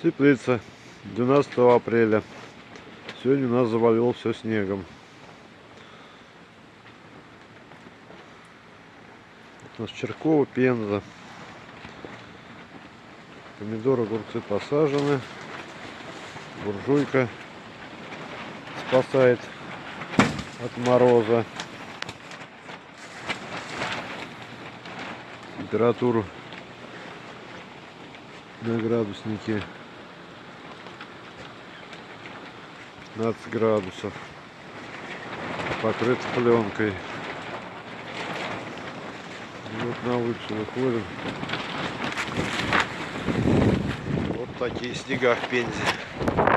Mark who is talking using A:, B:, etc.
A: Теплица. 12 апреля. Сегодня у нас завалило все снегом. У нас Черкова, Пенза. Помидоры, огурцы посажены. Буржуйка спасает от мороза. Температуру на градуснике 15 градусов. Покрыт пленкой. Вот на улицу выходим. Вот такие снега в Пензе.